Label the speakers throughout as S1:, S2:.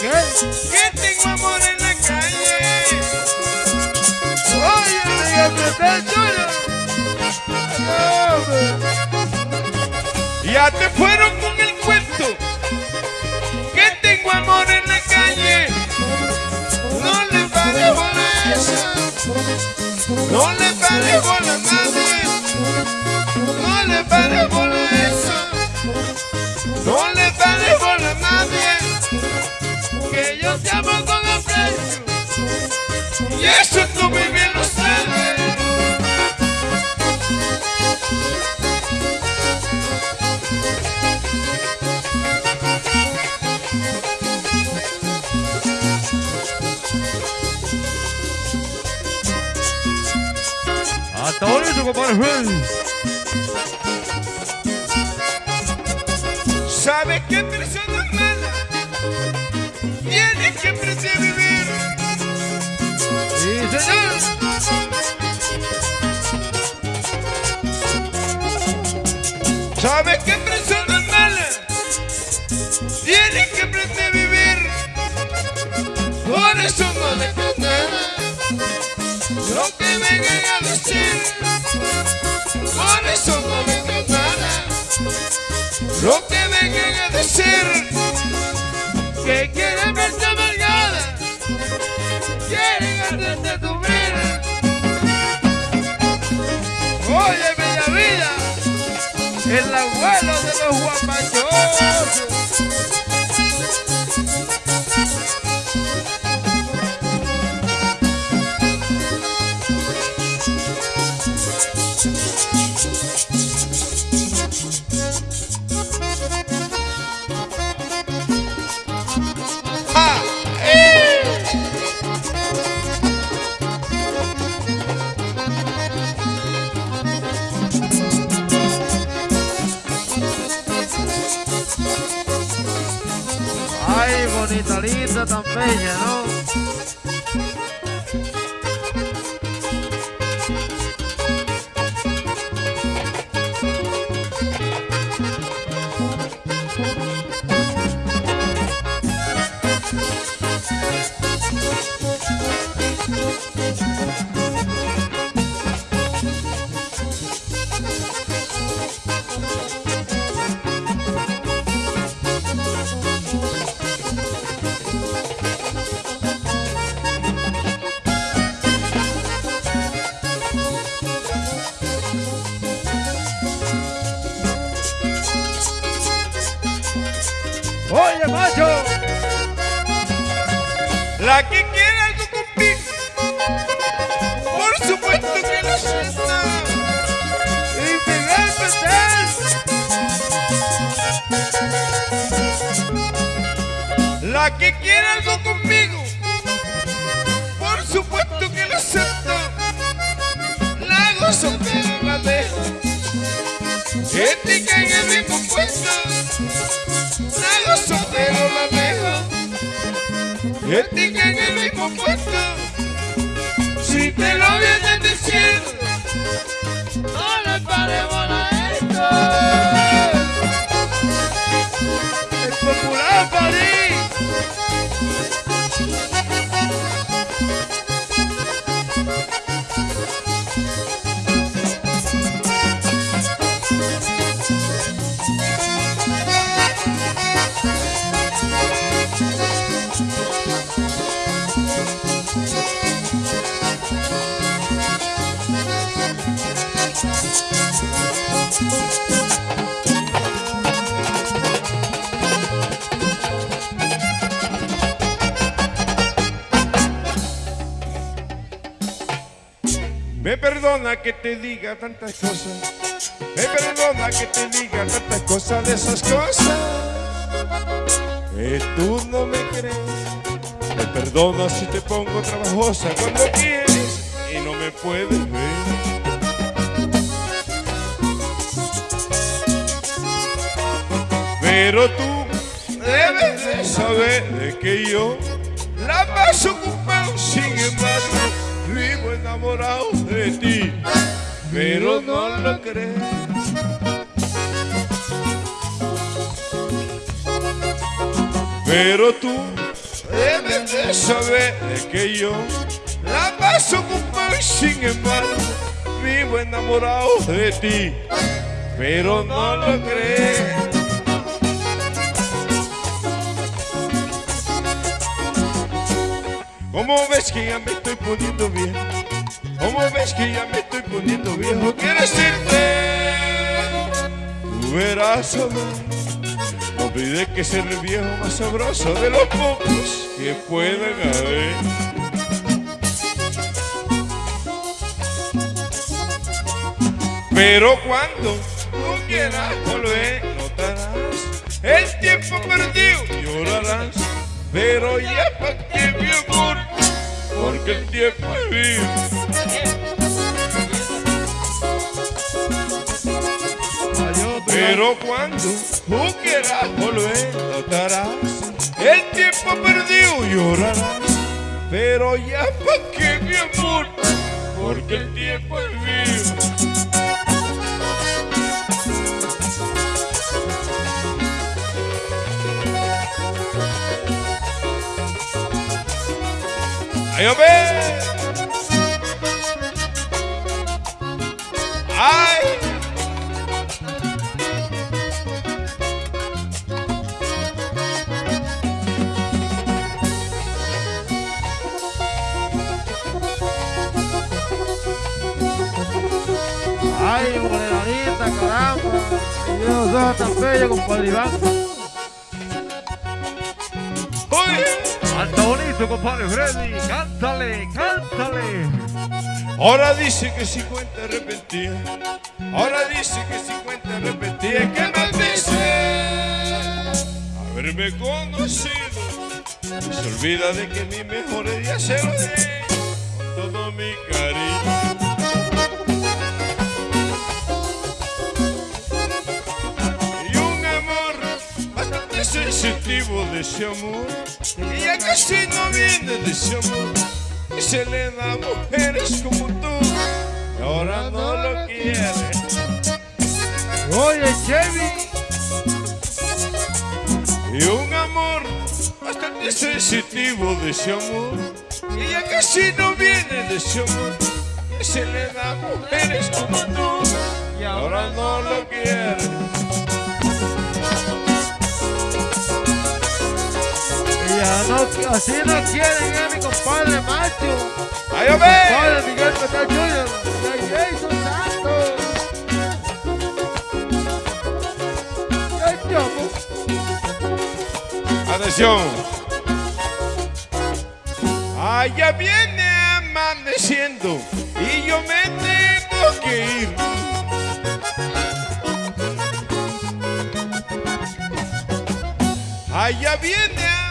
S1: que tengo amor en la calle.
S2: Oye, diga que está chulo.
S1: Ya te fueron con el cuento que tengo amor en la calle. No le pares a eso. No le pares bola a nadie. No le pares a
S2: Hasta compadre Freddy.
S1: ¿Sabes qué persona mala? Tiene que.
S2: Sí, señor.
S1: ¿Sabes qué persona Lo que vengan a decir. Que quieren verte amargada. Quieren hacerte sufrir.
S2: Oye, Bella Vida. El abuelo de los guapachosos. Bonita, linda, tan bella, ¿no?
S1: La que quiera algo conmigo, por supuesto que lo suelta.
S2: Y Miguel Petel.
S1: La que quiera algo conmigo, por supuesto que lo acepto. La gozo pero la dejo. En el mismo. Ética en el mismo puesto. Si te lo vienes diciendo, no le paremos perdona que te diga tantas cosas. Me perdona que te diga tantas cosas de esas cosas. Tú no me crees. Me perdona si te pongo trabajosa cuando quieres y no me puedes ver. Pero tú debes de saber de que yo la paso ocupado, sin embargo, vivo enamorado de ti, pero no lo crees. Pero tú debes de saber que yo la paso y sin embargo vivo enamorado de ti. Pero no lo crees. ¿Cómo ves que ya me estoy poniendo bien? ¿Cómo ves que ya me estoy poniendo viejo? Quiero decirte, tú verás a. No olvides que ser el viejo más sabroso de los pocos que puedan haber. Pero cuando tú quieras volver, notarás el tiempo perdido, llorarás. Pero ya pa' qué, mi amor, porque el tiempo es vivo. Pero cuando tú quieras volver, notarás el tiempo perdido, llorarás. Pero ya pa' qué, mi amor, porque el tiempo es vivo. ¡Ay, hombre! ¡Ay!
S2: Ay, morenita, caramba. Soy tan bello, compadre Iván. Canta bonito, compadre Freddy. Cántale, cántale.
S1: Ahora dice que 50 arrepentía. Ahora dice que 50 arrepentía. ¿Qué más dice? Haberme conocido. Y se olvida de que mi mejor día se lo di con todo mi cariño. Sensitivo de ese amor. Y ya casi no viene de ese amor. Y se le da a mujeres como tú. Y ahora no lo quiere.
S2: Oye, Chevy.
S1: Y un amor bastante sensitivo de ese amor. Y ya casi no viene de ese amor. Y se le da a mujeres como tú. Y ahora no lo quiere.
S2: No, así no quieren, eh, mi compadre macho.
S1: ¡Ay, hombre!
S2: Compadre Miguel Petal Jr. Jason Santos.
S1: Atención. Allá viene amaneciendo y yo me tengo que ir. Allá viene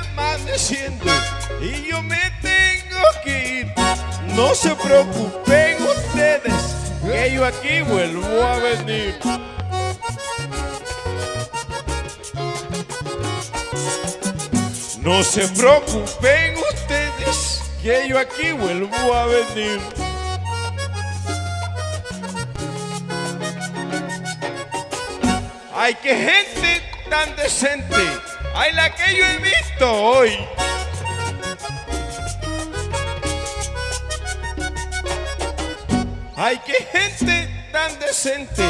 S1: y yo me tengo que ir. No se preocupen ustedes que yo aquí vuelvo a venir. No se preocupen ustedes que yo aquí vuelvo a venir. Ay, qué gente tan decente. Ay, la que yo he visto hoy. Ay, qué gente tan decente.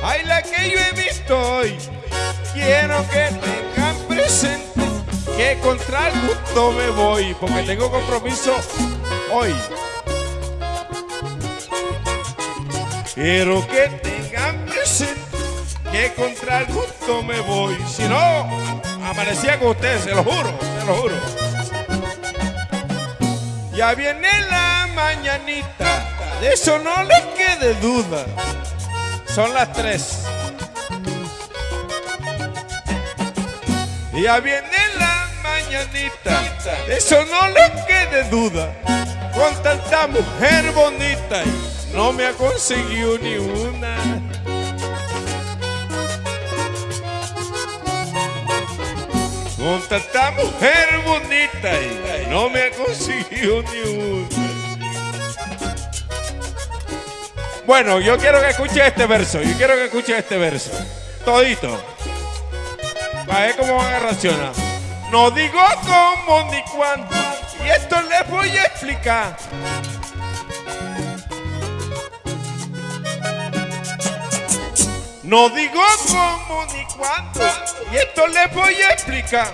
S1: Ay, la que yo he visto hoy. Quiero que tengan presente que contra el gusto me voy porque tengo compromiso hoy. Quiero que tengan presente que contra el gusto me voy. Si no, amanecía con ustedes, se lo juro, se lo juro. Ya viene la mañanita, de eso no les quede duda. Son las tres. Ya viene la mañanita, de eso no les quede duda. Con tanta mujer bonita, no me ha conseguido ni una. Con tanta mujer bonita, y no me ha conseguido ni una. Bueno, yo quiero que escuche este verso, yo quiero que escuche este verso. Todito. Para ver cómo van a reaccionar. No digo cómo ni cuándo, y esto les voy a explicar. No digo cómo ni cuándo, y esto les voy a explicar.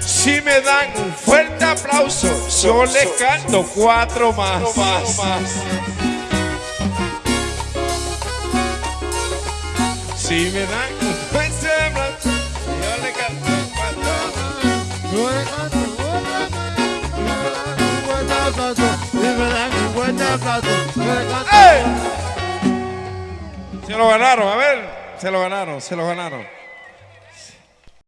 S1: Si me dan un fuerte aplauso, yo les canto cuatro más. Si me dan un fuerte aplauso, yo les canto cuatro más.
S2: Y me dan un buen aplauso. Yo le canto.
S1: ¡Ey! Se lo ganaron, a ver, se lo ganaron, se lo ganaron.